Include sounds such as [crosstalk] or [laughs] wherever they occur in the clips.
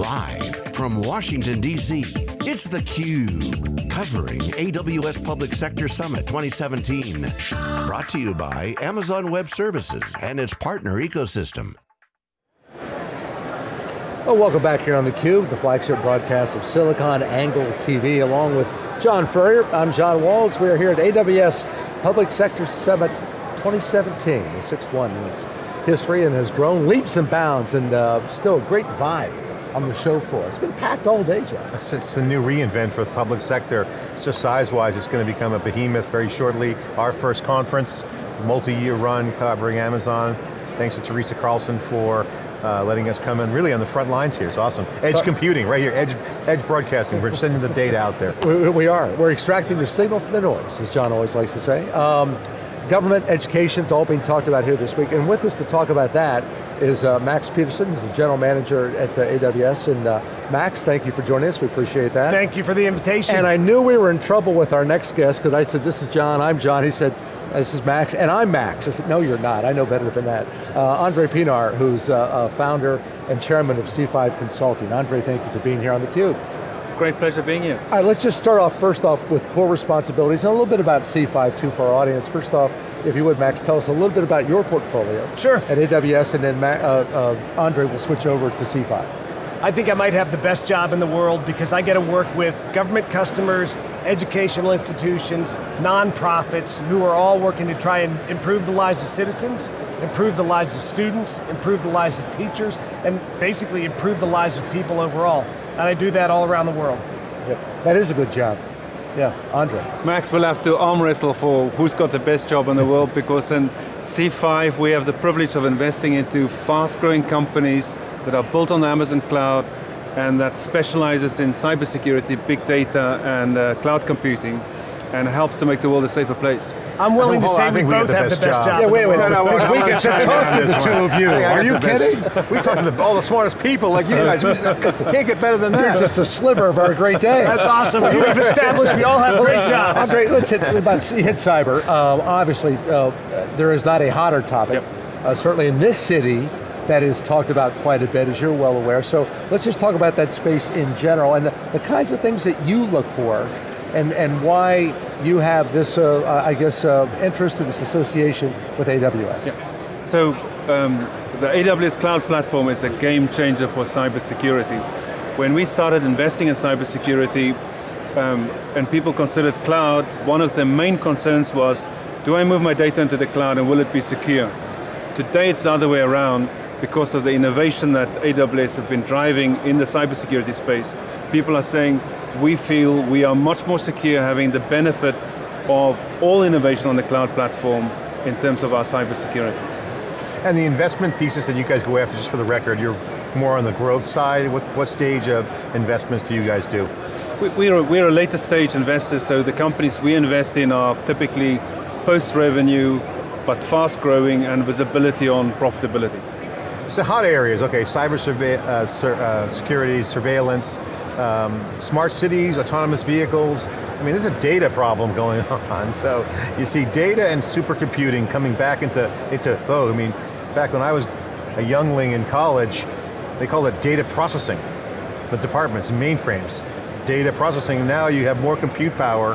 Live from Washington, D.C., it's theCUBE. Covering AWS Public Sector Summit 2017. Brought to you by Amazon Web Services and its partner ecosystem. Well, welcome back here on theCUBE, the flagship broadcast of SiliconANGLE TV, along with John Furrier. I'm John Walls. We are here at AWS Public Sector Summit 2017, the sixth one in its history and has grown leaps and bounds and uh, still a great vibe on the show floor. It's been packed all day, John. It's the new reinvent for the public sector. It's just size-wise, it's going to become a behemoth very shortly. Our first conference, multi-year run covering Amazon. Thanks to Teresa Carlson for uh, letting us come in really on the front lines here, it's awesome. Edge but, computing, right here, edge, edge broadcasting, we're sending the data out there. We, we, are, we're extracting the signal from the noise, as John always likes to say. Um, government education, it's all being talked about here this week, and with us to talk about that is uh, Max Peterson, who's the general manager at uh, AWS, and uh, Max, thank you for joining us, we appreciate that. Thank you for the invitation. And I knew we were in trouble with our next guest, because I said, this is John, I'm John, he said, this is Max, and I'm Max. I said, no you're not, I know better than that. Uh, Andre Pienaar, who's uh, founder and chairman of C5 Consulting. Andre, thank you for being here on theCUBE. It's a great pleasure being here. All right, let's just start off first off with core responsibilities and a little bit about C5 too for our audience. First off, if you would, Max, tell us a little bit about your portfolio. Sure. At AWS, and then uh, uh, Andre will switch over to C5. I think I might have the best job in the world because I get to work with government customers, educational institutions, nonprofits, who are all working to try and improve the lives of citizens, improve the lives of students, improve the lives of teachers, and basically improve the lives of people overall. And I do that all around the world. Yep. That is a good job. Yeah, Andre. Max will have to arm wrestle for who's got the best job in the world because in C5 we have the privilege of investing into fast growing companies that are built on the Amazon cloud and that specializes in cybersecurity, big data and uh, cloud computing and helps to make the world a safer place. I'm willing to say we both the have the best job. job. Yeah, wait, wait, no, no, we get to talk to the two of you. Are you kidding? we talk to the, all the smartest people like you guys. [laughs] We can't get better than that. You're just a sliver of our great day. That's awesome. We've established we all have great jobs. Andre, let's hit, about, hit cyber. Uh, obviously, uh, there is not a hotter topic. Yep. Uh, certainly in this city, that is talked about quite a bit, as you're well aware. So let's just talk about that space in general and the, the kinds of things that you look for and, and why you have this, uh, uh I guess, uh, interest in this association with AWS. Yeah. So, um, the AWS Cloud Platform is a game changer for cybersecurity. When we started investing in cybersecurity, um, and people considered cloud, one of the main concerns was, do I move my data into the cloud and will it be secure? Today it's the other way around because of the innovation that AWS have been driving in the cybersecurity space. People are saying, we feel we are much more secure having the benefit of all innovation on the cloud platform in terms of our cybersecurity. And the investment thesis that you guys go after, just for the record, you're more on the growth side. What, what stage of investments do you guys do? We, are, we're a later stage investor, so the companies we invest in are typically post-revenue, but fast growing and visibility on profitability. So hot areas, okay, cyber uh, sur uh, security, surveillance, um, smart cities, autonomous vehicles. I mean, there's a data problem going [laughs] on. So you see data and supercomputing coming back into, into oh, I mean, back when I was a youngling in college, they called it data processing. The departments, mainframes. Data processing, now you have more compute power,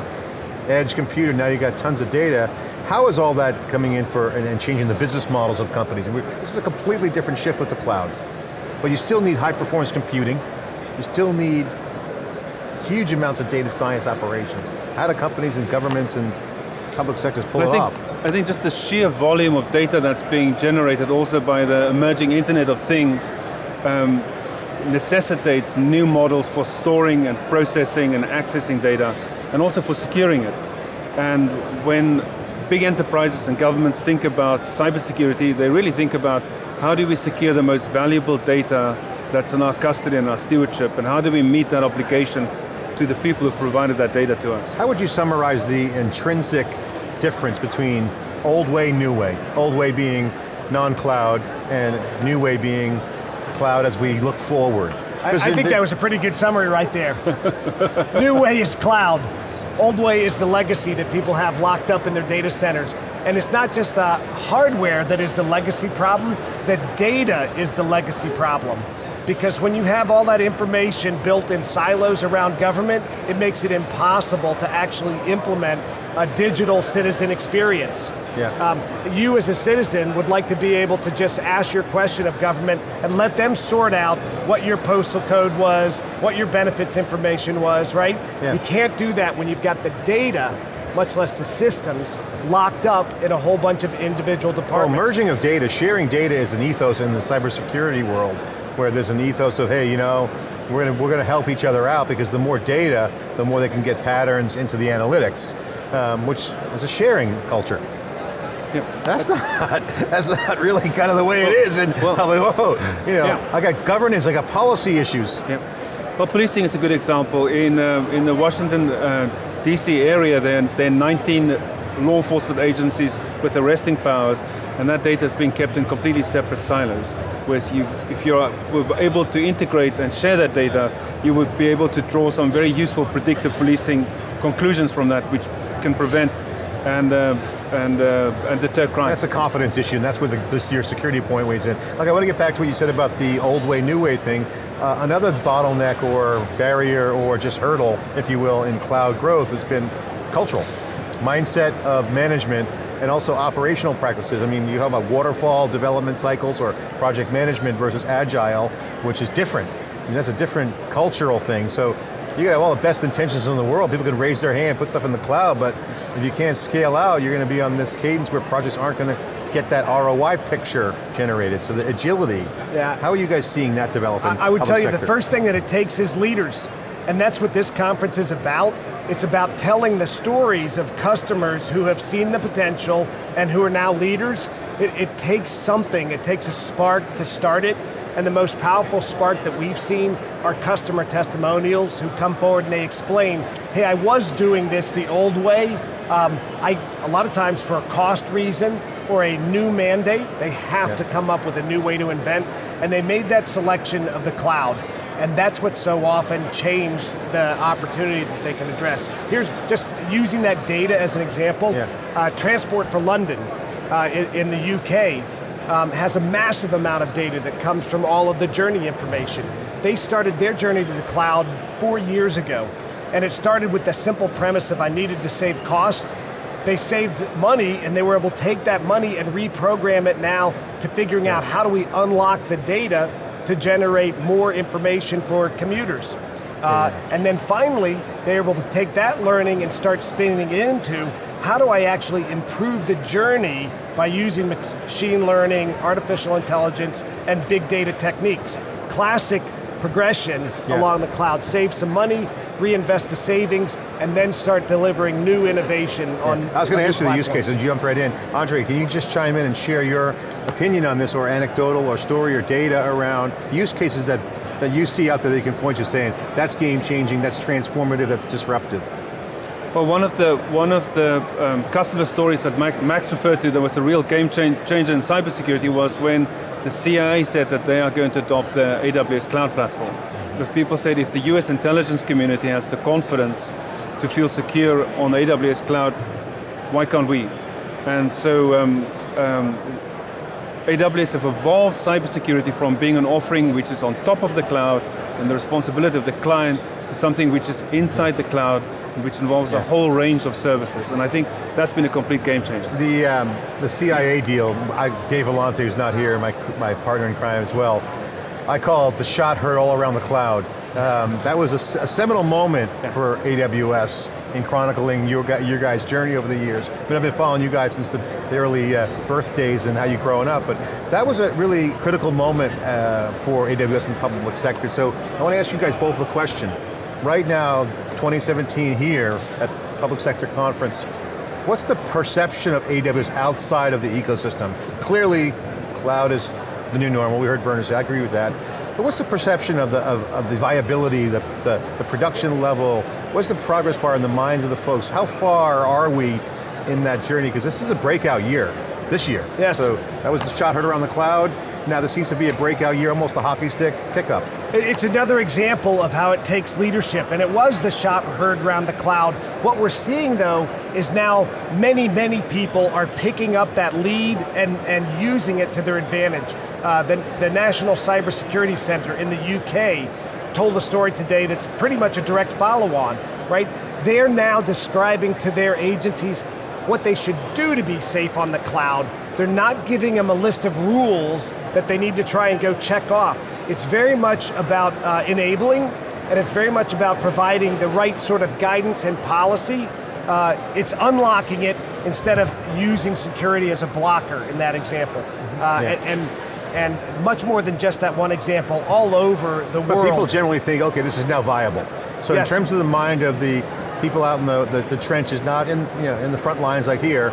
edge computer, now you got tons of data. How is all that coming in for and, and changing the business models of companies? This is a completely different shift with the cloud. But you still need high performance computing, you still need huge amounts of data science operations. How do companies and governments and public sectors pull I it think, off? I think just the sheer volume of data that's being generated also by the emerging Internet of Things um, necessitates new models for storing and processing and accessing data, and also for securing it. And when big enterprises and governments think about cybersecurity, they really think about how do we secure the most valuable data that's in our custody and our stewardship, and how do we meet that obligation to the people who provided that data to us. How would you summarize the intrinsic difference between old way, new way? Old way being non-cloud, and new way being cloud as we look forward. I, I think that was a pretty good summary right there. [laughs] new way is cloud. Old way is the legacy that people have locked up in their data centers. And it's not just the hardware that is the legacy problem, the data is the legacy problem. Because when you have all that information built in silos around government, it makes it impossible to actually implement a digital citizen experience. Yeah. Um, you as a citizen would like to be able to just ask your question of government and let them sort out what your postal code was, what your benefits information was, right? Yeah. You can't do that when you've got the data, much less the systems, locked up in a whole bunch of individual departments. Well, merging of data, sharing data is an ethos in the cybersecurity world, where there's an ethos of, hey, you know, we're going to, we're going to help each other out because the more data, the more they can get patterns into the analytics, um, which is a sharing culture. Yeah. That's not, [laughs] that's not really kind of the way it is, and well- like, whoa, you know, Yeah. I got governance, I got policy issues. Yeah. Well, policing is a good example. In, uh, in the Washington, uh, DC area, there, there are 19 law enforcement agencies with arresting powers, and that data is being kept in completely separate silos. Whereas you, if you're able to integrate and share that data, you would be able to draw some very useful predictive policing conclusions from that, which can prevent and, uh, and, uh, and deter crime. That's a confidence issue, and that's where the, this, your security point weighs in. Okay, I want to get back to what you said about the old way, new way thing. Uh, another bottleneck or barrier or just hurdle, if you will, in cloud growth has been cultural. Mindset of management and also operational practices. I mean, you have about waterfall development cycles or project management versus agile, which is different. I mean, that's a different cultural thing. So you got all the best intentions in the world. People can raise their hand, put stuff in the cloud, but if you can't scale out, you're going to be on this cadence where projects aren't going to get that ROI picture generated. So the agility, Yeah. how are you guys seeing that develop in I, I would tell you the first thing that it takes is leaders. And that's what this conference is about. It's about telling the stories of customers who have seen the potential and who are now leaders. It, it takes something, it takes a spark to start it. And the most powerful spark that we've seen are customer testimonials who come forward and they explain, hey, I was doing this the old way. Um, I, a lot of times for a cost reason or a new mandate, they have Yeah. to come up with a new way to invent, and they made that selection of the cloud. And that's what so often changed the opportunity that they can address. Here's just using that data as an example. Yeah. Uh, Transport for London uh, in, in the UK um, has a massive amount of data that comes from all of the journey information. They started their journey to the cloud four years ago. And it started with the simple premise of I needed to save costs they saved money and they were able to take that money and reprogram it now to figuring out how do we unlock the data to generate more information for commuters. Uh, and then finally, they're able to take that learning and start spinning it into how do I actually improve the journey by using machine learning, artificial intelligence, and big data techniques. Classic progression Yeah. along the cloud. Save some money, reinvest the savings, and then start delivering new innovation on I was going to new ask you the use platforms. cases, jump right in. Andre, can you just chime in and share your opinion on this or anecdotal or story or data around use cases that, that you see out there that you can point to saying, that's game changing, that's transformative, that's disruptive? Well, one of the one of the um, customer stories that Max, Max referred to that was a real game change, changer in cybersecurity was when the CIA said that they are going to adopt the AWS cloud platform. Because people said if the US intelligence community has the confidence to feel secure on AWS cloud, why can't we? And so um, um, AWS have evolved cybersecurity from being an offering which is on top of the cloud and the responsibility of the client to something which is inside the cloud which involves a whole range of services. And I think that's been a complete game changer. The, um, the CIA deal, I, Dave Vellante, who's not here, my, my partner in crime as well, I call it the shot heard all around the cloud. Um, that was a seminal moment for AWS in chronicling your, your guys' journey over the years. I mean, I've been following you guys since the, the early uh, birthdays and how you growing up, but that was a really critical moment uh, for AWS in the public sector. So I want to ask you guys both a question. Right now, 2017 here at Public Sector Conference, What's the perception of AWS outside of the ecosystem? Clearly, cloud is the new normal. We heard Werner say, I agree with that. But what's the perception of the, of, of the viability, the, the, the production level? What's the progress bar in the minds of the folks? How far are we in that journey? Because this is a breakout year, this year. Yes. So that was the shot heard around the cloud. Now this seems to be a breakout year, almost a hockey stick pickup. It- It's another example of how it takes leadership, and it was the shot heard around the cloud. What we're seeing though is now many, many people are picking up that lead and, and using it to their advantage. Uh, the, the National Cybersecurity Center in the UK told a story today that's pretty much a direct follow-on, right? They're now describing to their agencies what they should do to be safe on the cloud. They're not giving them a list of rules that they need to try and go check off. It's very much about uh, enabling, and it's very much about providing the right sort of guidance and policy. Uh, it's unlocking it instead of using security as a blocker in that example. Uh, Yeah. and, and and much more than just that one example, all over the But world. people generally think, okay, this is now viable. So Yes. in terms of the mind of the people out in the, the, the trenches, not in, you know, in the front lines like here,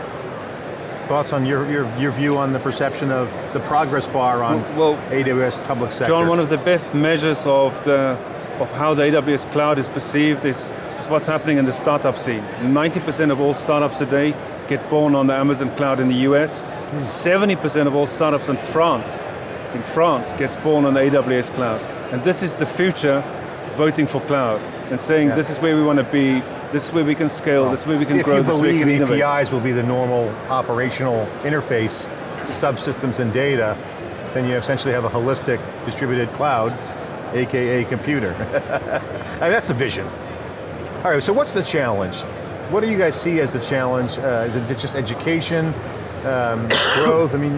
thoughts on your, your, your view on the perception of the progress bar on Well, AWS public sector? John, one of the best measures of the of how the AWS cloud is perceived is, is what's happening in the startup scene. 90% of all startups today get born on the Amazon cloud in the US. 70% of all startups in France, in France, gets born on the AWS cloud. And this is the future voting for cloud and saying Yeah. this is where we want to be, this way we can scale, this way we can if grow, you this is where we believe can innovate. APIs will be the normal operational interface to subsystems and data, then you essentially have a holistic distributed cloud, AKA computer. [laughs] I mean, that's the vision. All right, so what's the challenge? What do you guys see as the challenge? Uh, is it just education, um, [coughs] growth? I mean,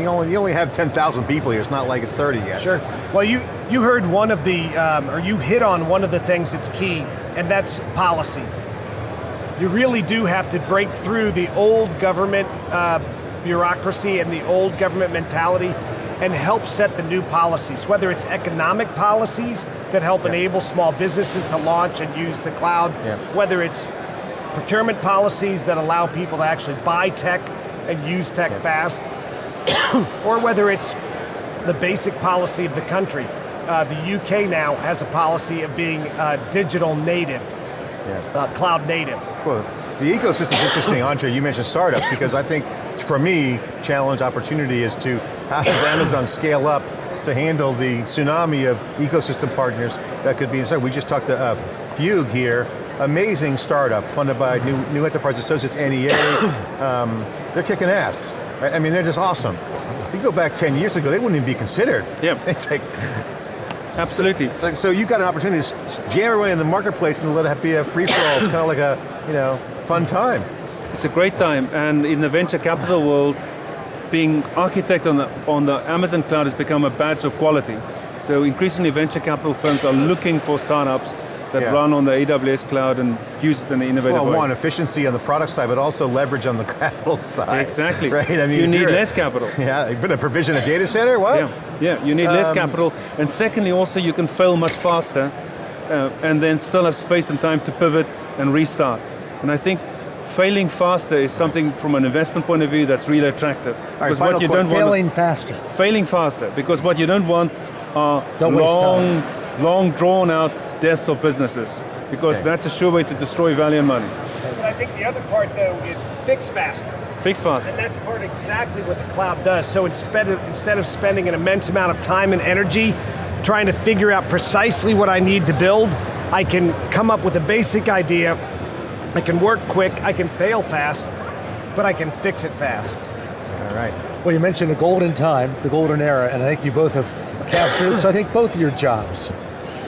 you only, you only have 10,000 people here, it's not like it's 30 yet. Sure. Well, you, you heard one of the, um, or you hit on one of the things that's key, and that's policy. You really do have to break through the old government uh, bureaucracy and the old government mentality and help set the new policies, whether it's economic policies that help enable small businesses to launch and use the cloud, Yeah. whether it's procurement policies that allow people to actually buy tech and use tech fast, [coughs] or whether it's the basic policy of the country. Uh, the UK now has a policy of being uh, digital native, Yeah. uh, cloud native. Well, the ecosystem's interesting, Andre, you mentioned startups, because I think, for me, challenge opportunity is to, how does Amazon scale up to handle the tsunami of ecosystem partners that could be inside? We just talked to uh, Fugue here, amazing startup, funded by New, New Enterprise Associates, NEA. [coughs] um, they're kicking ass, right? I mean, they're just awesome. If you go back 10 years ago, they wouldn't even be considered. Yeah. [laughs] It's like, Absolutely. like, so you got an opportunity to jam everyone in the marketplace and let it be a free-for-all. It's kind of like a, you know, fun time. It's a great time, and in the venture capital world, being architect on the, on the Amazon cloud has become a badge of quality. So increasingly venture capital firms are looking for startups that Yeah. run on the AWS cloud and use it in an innovative Well, way. one, efficiency on the product side, but also leverage on the [laughs] capital side. Exactly. Right, I mean, you need less capital. [laughs] Yeah, you've a provision a data center, what? Yeah, yeah, you need less Um, capital. And secondly, also you can fail much faster uh, and then still have space and time to pivot and restart. And I think failing faster is something from an investment point of view that's really attractive. right, because final what you question. don't want, Failing faster. failing faster, because what you don't want are Don't long, long drawn out deaths of businesses. Because Okay. that's a sure way to destroy value and money. But I think the other part though is fix faster. Fix fast. And that's part exactly what the cloud does. So instead of, instead of spending an immense amount of time and energy trying to figure out precisely what I need to build, I can come up with a basic idea, I can work quick, I can fail fast, but I can fix it fast. All right. Well, you mentioned the golden time, the golden era, and I think you both have captured so I think both of your jobs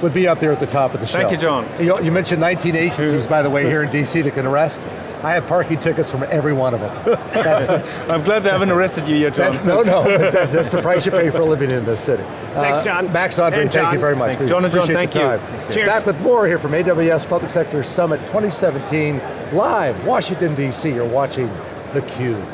would be up there at the top of the show. Thank you, John. You, you mentioned 19 agencies, by the way, here in DC that can arrest. I have parking tickets from every one of them. That's, that's, [laughs] I'm glad they haven't arrested you yet, John. that's no, no, [laughs] that's, that's the price you pay for living in this city. Thanks, Uh, John. Max Andre, And thank you John. very much. Thank you. John and John, appreciate the thank you. Cheers. Back with more here from AWS Public Sector Summit 2017, live, Washington, DC. You're watching theCUBE.